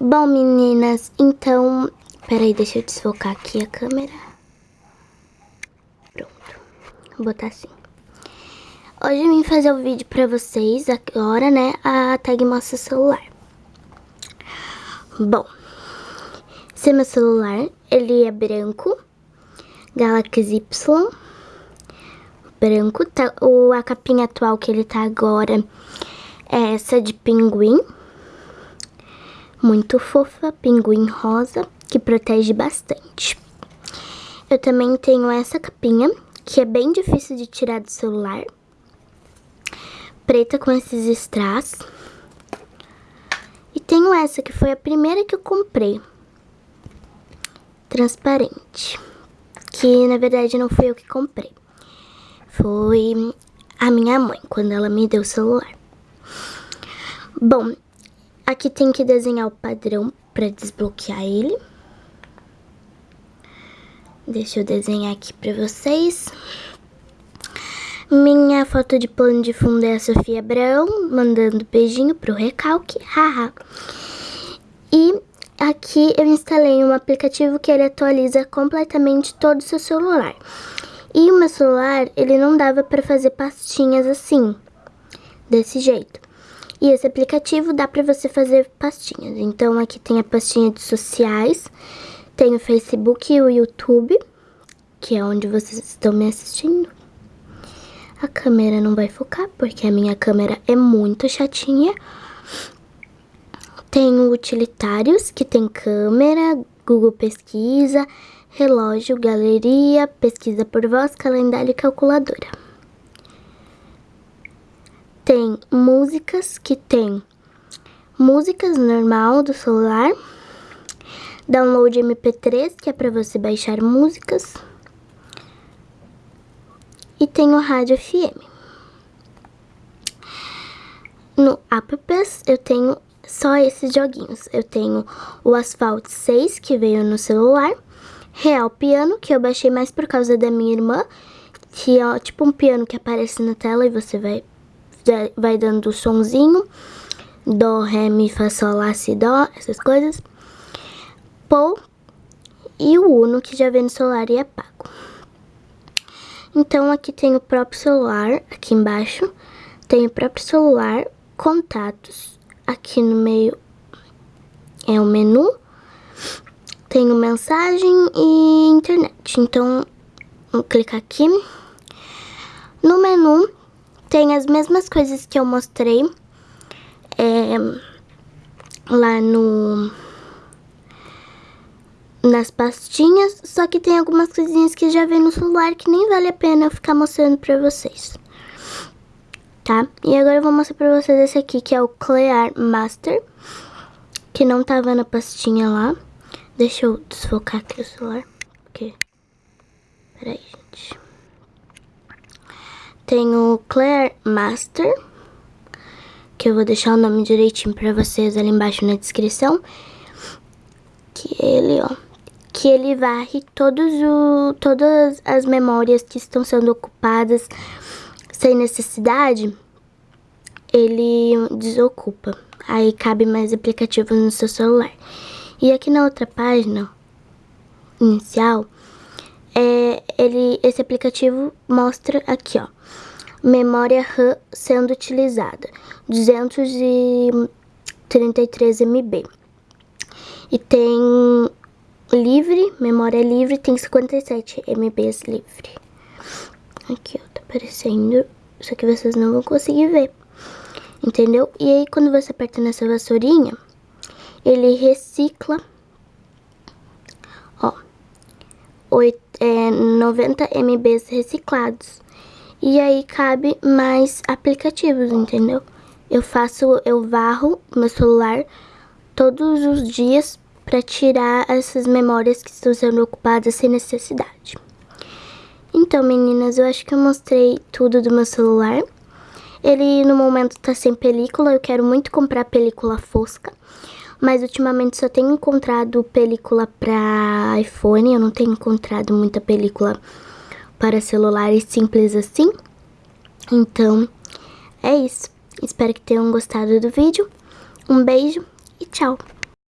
Bom, meninas, então... Peraí, deixa eu desfocar aqui a câmera. Pronto. Vou botar assim. Hoje eu vim fazer o um vídeo pra vocês, agora, né, a tag mostra celular. Bom, esse é meu celular, ele é branco, Galaxy Y, branco, tá, o, a capinha atual que ele tá agora é essa de pinguim, muito fofa, pinguim rosa, que protege bastante. Eu também tenho essa capinha, que é bem difícil de tirar do celular, preta com esses strass. E tenho essa, que foi a primeira que eu comprei. Transparente. Que, na verdade, não fui eu que comprei. Foi a minha mãe, quando ela me deu o celular. Bom, aqui tem que desenhar o padrão para desbloquear ele. Deixa eu desenhar aqui para vocês. Minha foto de plano de fundo é a Sofia Abraão, mandando beijinho pro recalque, haha. E aqui eu instalei um aplicativo que ele atualiza completamente todo o seu celular. E o meu celular, ele não dava para fazer pastinhas assim, desse jeito. E esse aplicativo dá para você fazer pastinhas. Então aqui tem a pastinha de sociais, tem o Facebook e o YouTube, que é onde vocês estão me assistindo. A câmera não vai focar, porque a minha câmera é muito chatinha. Tenho utilitários, que tem câmera, Google Pesquisa, relógio, galeria, pesquisa por voz, calendário e calculadora. Tem músicas, que tem músicas normal do celular, download MP3, que é para você baixar músicas, e tenho rádio FM. No apps eu tenho só esses joguinhos. Eu tenho o Asphalt 6, que veio no celular, Real Piano, que eu baixei mais por causa da minha irmã, que é tipo um piano que aparece na tela e você vai, vai dando o sonzinho, Dó, Ré, Mi, Fá, Sol, Lá, Si, Dó, essas coisas. Pou e o Uno, que já vem no celular e é pago. Então, aqui tem o próprio celular, aqui embaixo. Tem o próprio celular, contatos. Aqui no meio é o menu. Tenho mensagem e internet. Então, vou clicar aqui. No menu, tem as mesmas coisas que eu mostrei é, lá no nas pastinhas, só que tem algumas coisinhas que já vem no celular que nem vale a pena eu ficar mostrando pra vocês. Tá? E agora eu vou mostrar pra vocês esse aqui, que é o Clear Master, que não tava na pastinha lá. Deixa eu desfocar aqui o celular, porque... Peraí, gente. Tem o Clear Master, que eu vou deixar o nome direitinho pra vocês ali embaixo na descrição. Que ele, ó que ele varre todos o, todas as memórias que estão sendo ocupadas sem necessidade, ele desocupa. Aí cabe mais aplicativos no seu celular. E aqui na outra página inicial, é, ele, esse aplicativo mostra aqui, ó, memória RAM sendo utilizada, 233 MB. E tem livre, memória livre, tem 57 MBs livre. Aqui, ó, tá aparecendo, só que vocês não vão conseguir ver, entendeu? E aí, quando você aperta nessa vassourinha, ele recicla, ó, 8, é, 90 MBs reciclados. E aí cabe mais aplicativos, entendeu? Eu faço, eu varro meu celular todos os dias para tirar essas memórias que estão sendo ocupadas sem necessidade. Então, meninas, eu acho que eu mostrei tudo do meu celular. Ele, no momento, tá sem película. Eu quero muito comprar película fosca. Mas, ultimamente, só tenho encontrado película para iPhone. Eu não tenho encontrado muita película para celulares simples assim. Então, é isso. Espero que tenham gostado do vídeo. Um beijo e tchau!